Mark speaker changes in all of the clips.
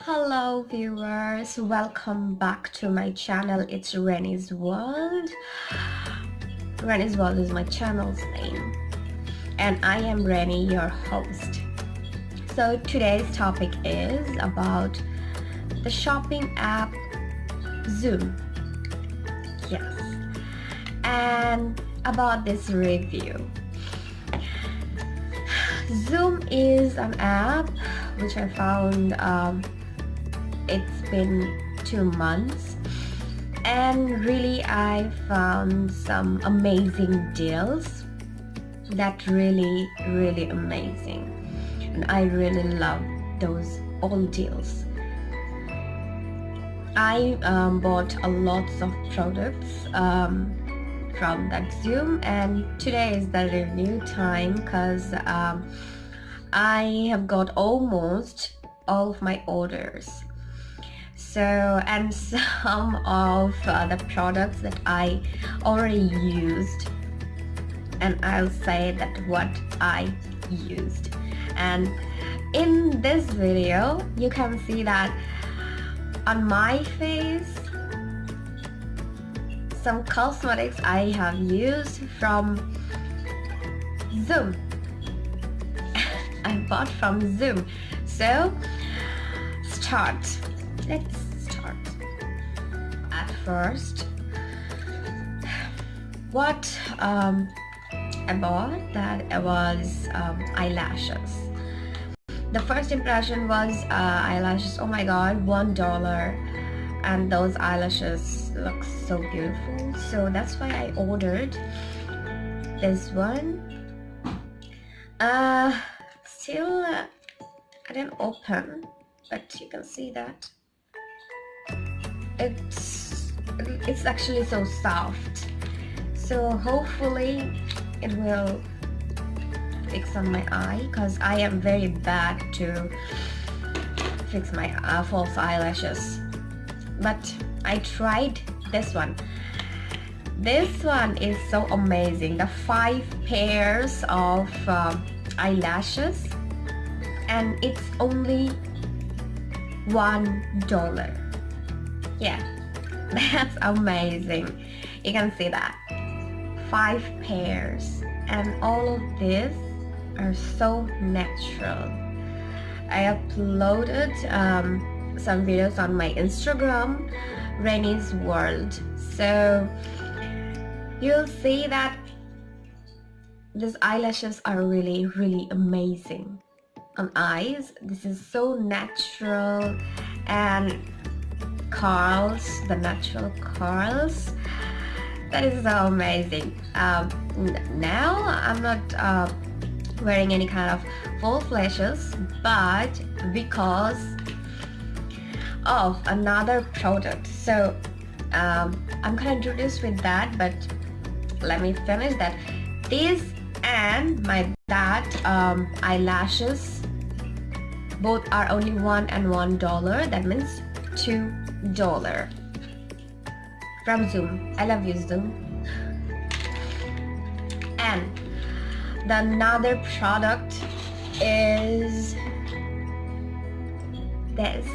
Speaker 1: Hello viewers, welcome back to my channel. It's Rennie's World. Rennie's World is my channel's name and I am Rennie, your host. So today's topic is about the shopping app Joom. Yes. And about this review. Joom is an app which I found um, it's been two months and really I found some amazing deals that really really amazing. And I really love those old deals. I um, bought a lot of products um, from that Joom and today is the review time because um, I have got almost all of my orders so and some of uh, the products that I already used and I'll say that what I used. And in this video you can see that on my face some cosmetics I have used from Joom. I bought from Joom. So start. Let's first. What um, I bought that was um, eyelashes? The first impression was uh, eyelashes oh my god one dollar. And those eyelashes look so beautiful. So that's why I ordered this one. Uh still uh, I didn't open but you can see that. It's it's actually so soft. So hopefully it will fix on my eye because I am very bad to fix my uh, false eyelashes. But I tried this one. This one is so amazing. The five pairs of uh, eyelashes and it's only one dollar. Yeah that's amazing. You can see that. Five pairs. And all of these are so natural. I uploaded um, some videos on my Instagram Rennie's World. So you'll see that these eyelashes are really really amazing on eyes. This is so natural. And curls the natural curls that is so amazing. Um, now I'm not uh, wearing any kind of false lashes but because of another product. So um, I'm gonna introduce with that but let me finish that. This and my that um, eyelashes both are only one and one dollar. That means two dollar. From Joom. I love you Joom. And the another product is this.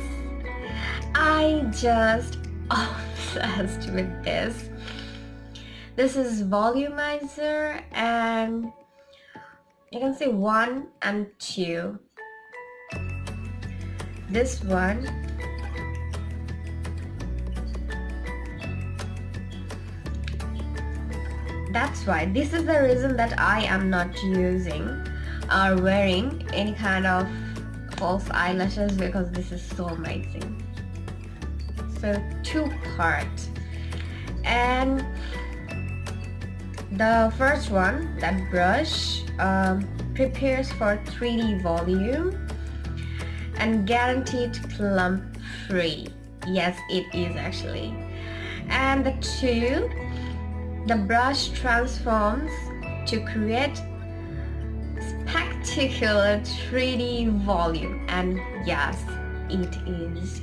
Speaker 1: I just obsessed with this. This is volumizer and you can see one and two. This one that's why this is the reason that I am not using or wearing any kind of false eyelashes because this is so amazing. So two part. And the first one that brush um, prepares for 3D volume and guaranteed clump free yes it is actually. And the two the brush transforms to create spectacular 3D volume and yes it is.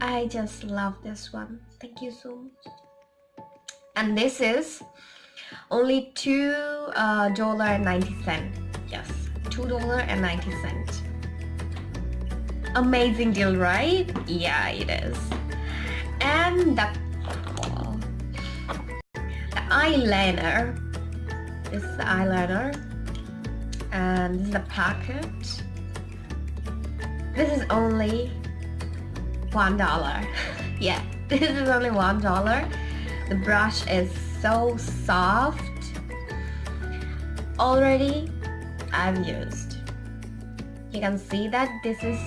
Speaker 1: I just love this one. Thank you so much. And this is only two uh, dollar and ninety cent. Yes $2.90 amazing deal right? Yeah it is. And the eyeliner. This is the eyeliner. And this is the packet this is only one dollar. Yeah this is only one dollar. The brush is so soft. Already I've used. You can see that this is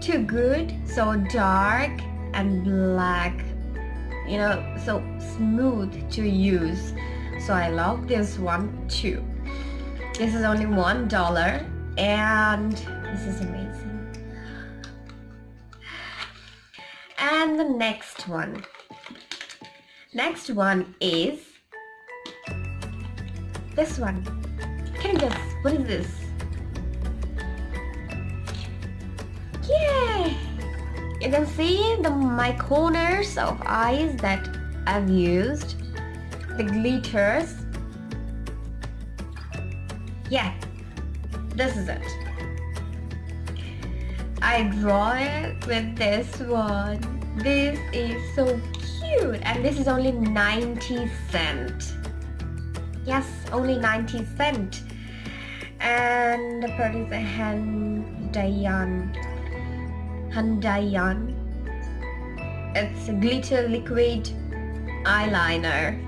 Speaker 1: too good. So dark and black you know so smooth to use. So I love this one too. This is only one dollar and this is amazing. And the next one. Next one is this one. Can you guess what is this you can see the my corners of eyes that I've used. The glitters. Yeah this is it. I draw it with this one. This is so cute. And this is only 90 cent. Yes only 90 cent. And the product is Handaiyan Handaiyan. It's a glitter liquid eyeliner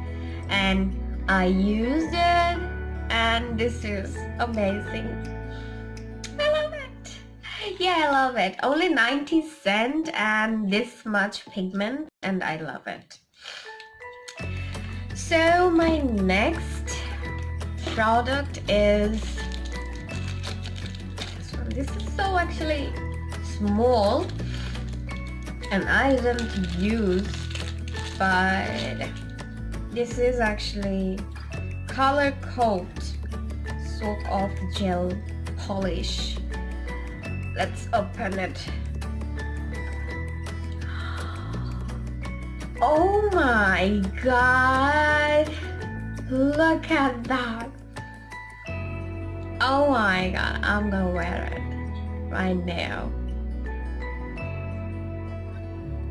Speaker 1: and I used it and this is amazing. I love it. Yeah, I love it. Only 90 cent and this much pigment and I love it. So my next product is this one. This is so actually small and I didn't use but this is actually color coat soak off gel polish. Let's open it. Oh my god! Look at that! Oh my god I'm gonna wear it right now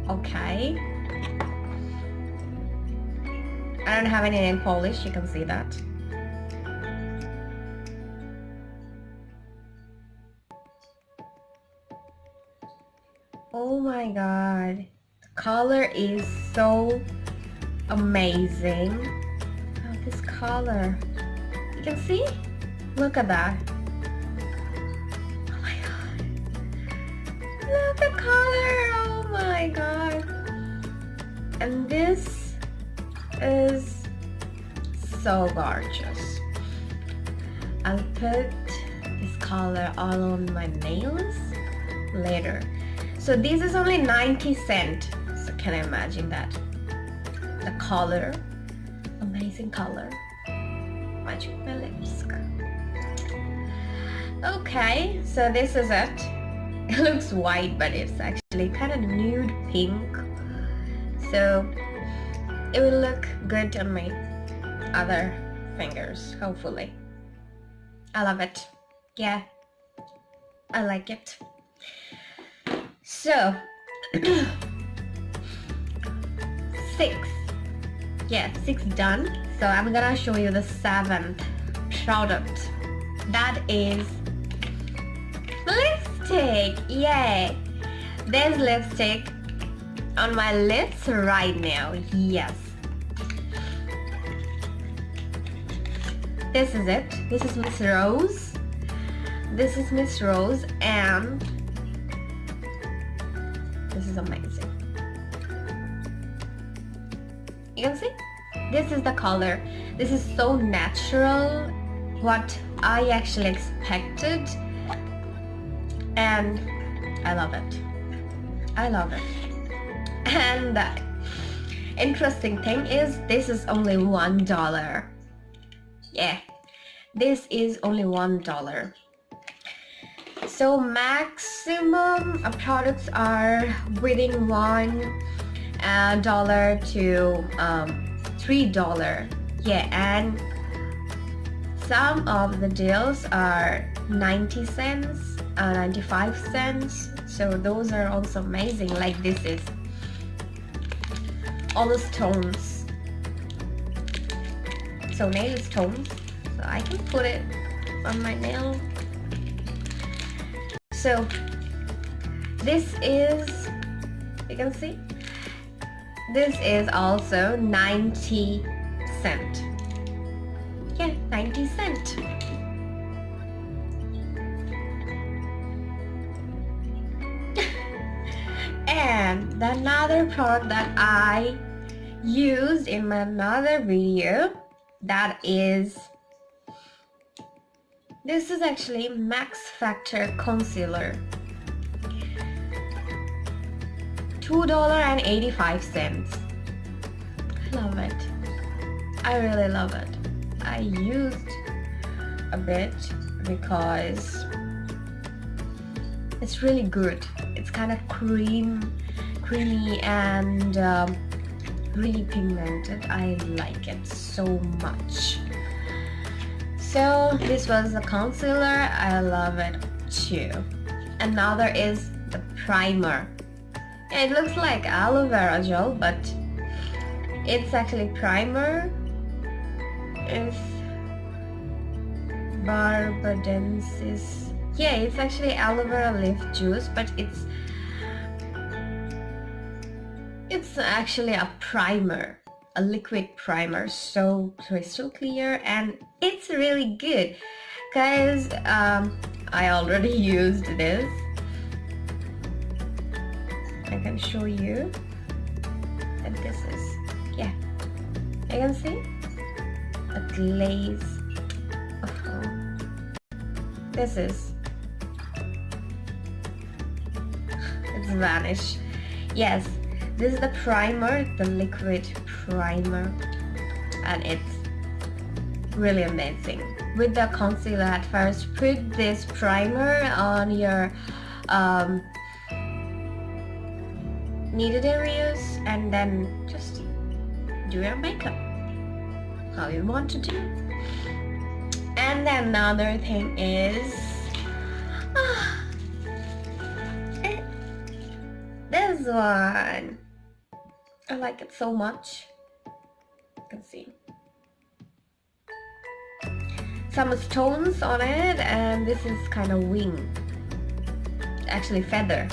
Speaker 1: okay. I don't have any nail polish you can see that. Oh my god. The color is so amazing. Oh, this color. You can see? Look at that and this is so gorgeous. I'll put this color all on my nails later. So this is only 90 cent. So can I imagine that? The color amazing color. Matching my lips okay so this is it. It looks white but it's actually kind of nude pink so it will look good on my other fingers hopefully. I love it. Yeah. I like it. So six. Yeah six done. So I'm gonna show you the seventh product. That is lipstick. Yay. This lipstick on my lips right now yes. This is it. This is Miss Rose. This is Miss Rose and this is amazing. You can see? This is the color. This is so natural. What I actually expected. And I love it. I love it and the interesting thing is this is only one dollar. Yeah this is only one dollar. So maximum products are within one uh, to um, three dollar. Yeah and some of the deals are 90 cents uh, 95 cents. So those are also amazing. Like this is all the stones so nail stones so I can put it on my nail. So this is you can see? This is also 90 cent product that I used in my another video that is this is actually Max Factor Concealer. $2.85 I love it. I really love it. I used a bit because it's really good. It's kind of cream creamy and um, really pigmented. I like it so much. So this was the concealer. I love it too. Another is the primer. It looks like aloe vera gel but it's actually primer. It's barbadensis. Yeah it's actually aloe vera leaf juice but it's it's actually a primer a liquid primer so crystal clear and it's really good. Guys um, I already used this. I can show you and this is yeah. You can see a glaze this is it's vanish yes this is the primer the liquid primer and it's really amazing. With the concealer at first put this primer on your um, needed areas and then just do your makeup how you want to do. And then another thing is ah, this one I like it so much. You can see. Some stones on it and this is kind of wing. Actually feather.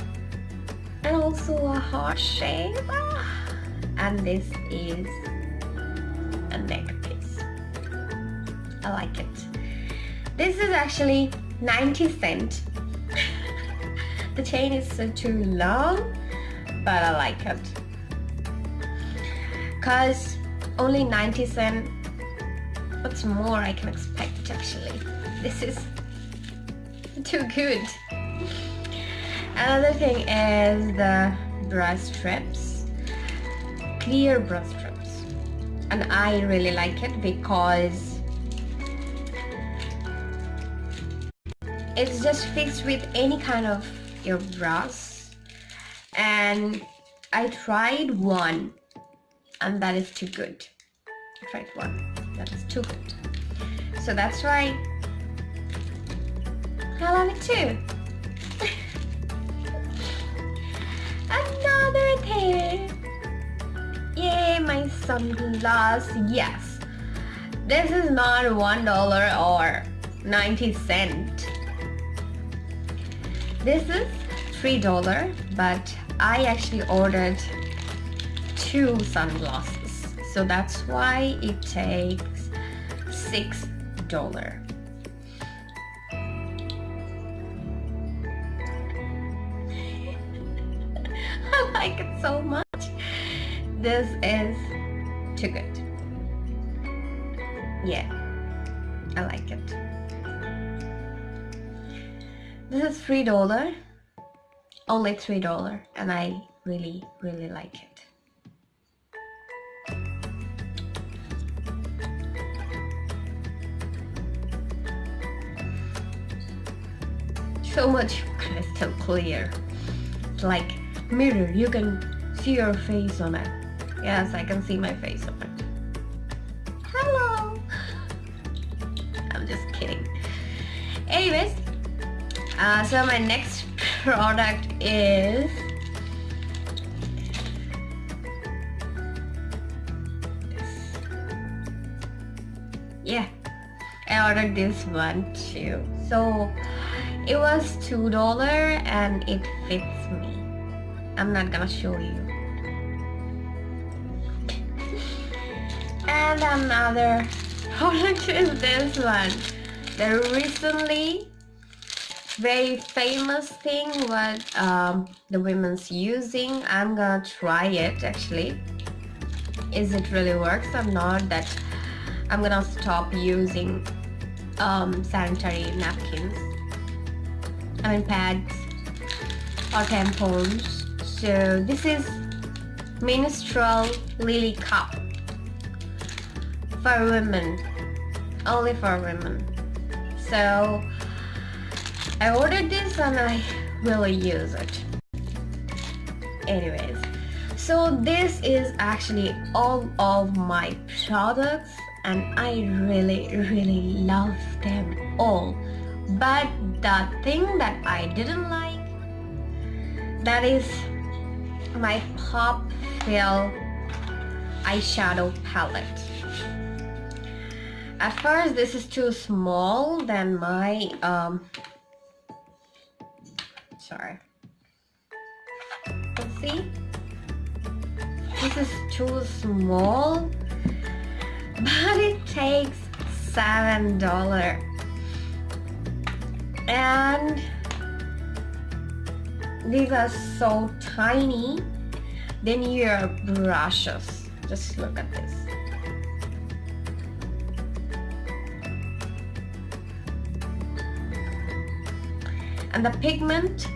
Speaker 1: And also a heart shape. Ah. and this is a neck piece. I like it. This is actually 90 cent. The chain is too long but I like it cause only 90 cent what's more I can expect actually this is too good Another thing is the brush strips, clear brush strips. And I really like it because it's just fixed with any kind of your brush. And I tried one and that is too good. Tried one, that is too good. So that's why I love it too. Another thing. Yay, my sunglasses. Yes. This is not one dollar or 90 cent. This is three dollar, but I actually ordered two sunglasses. So that's why it takes six dollar. I like it so much. This is too good. Yeah, I like it. This is three dollar, only three dollar, and I really really like it. So much crystal clear, like mirror you can see your face on it. Yes I can see my face on it. Hello! I'm just kidding. Anyways uh, so my next product is yeah I ordered this one too. So it was two dollar and it fits me. I'm not gonna show you. And another product is this one. The recently very famous thing what um, the women's using I'm gonna try it actually. Is it really works or not that I'm gonna stop using um, sanitary napkins I mean pads. Or tampons. So this is menstrual lily cup. For women. Only for women. So I ordered this and I will use it. Anyways. So this is actually all of my products and I really really love them all. But the thing that I didn't like? That is my pop fill eyeshadow palette. At first this is too small than my um sorry. Let's see this is too small but it takes seven dollar and these are so tiny then your brushes. Just look at this. And the pigment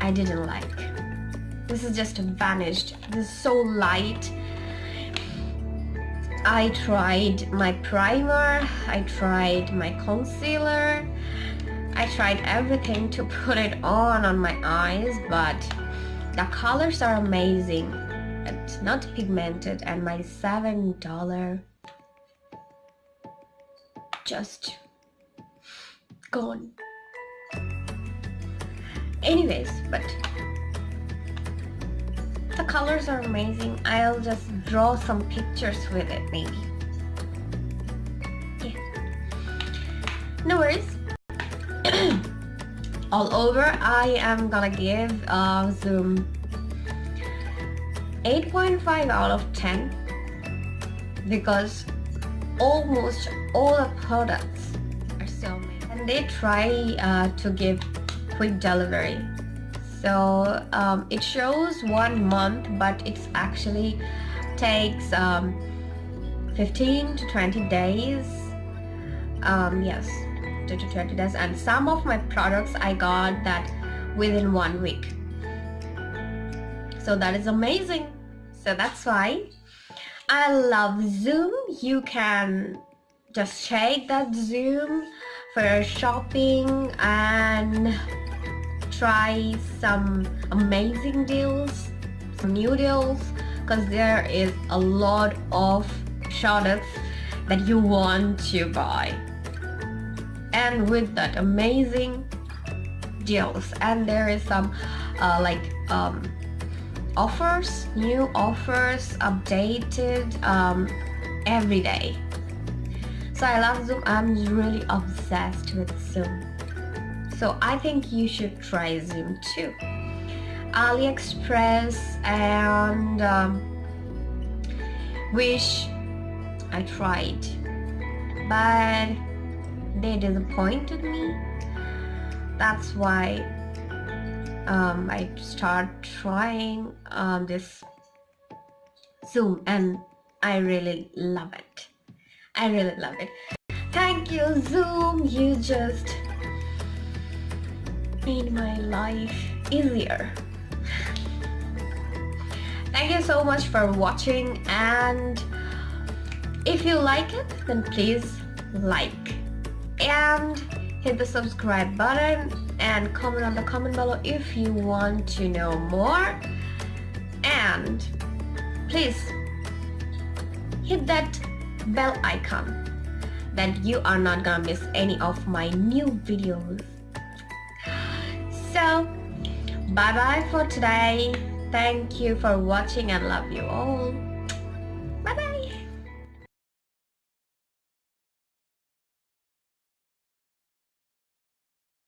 Speaker 1: I didn't like. This is just vanished. This is so light I tried my primer I tried my concealer I tried everything to put it on on my eyes but the colors are amazing. It's not pigmented and my seven dollar just gone. Anyways but the colors are amazing. I'll just draw some pictures with it maybe. Yeah. No worries. All over I am gonna give uh, Joom 8.5 out of 10 because almost all the products are so amazing. And they try uh, to give quick delivery so um, it shows one month but it's actually takes um, 15 to 20 days. Um, yes 2 to 20 days. And some of my products I got that within one week. So that is amazing. So that's why I love Joom. You can just check that Joom for shopping and try some amazing deals, some new deals because there is a lot of products that you want to buy and with that amazing deals and there is some uh, like um, offers new offers updated um, every day so I love Joom. I'm really obsessed with Joom. So I think you should try Joom too. AliExpress and um, Wish I tried but they disappointed me that's why um, I start trying um, this Joom and I really love it I really love it. Thank you, Joom. You just made my life easier. Thank you so much for watching and if you like it, then please like and hit the subscribe button and comment on the comment below if you want to know more and please hit that bell icon then you are not gonna miss any of my new videos so bye bye for today. Thank you for watching and love you all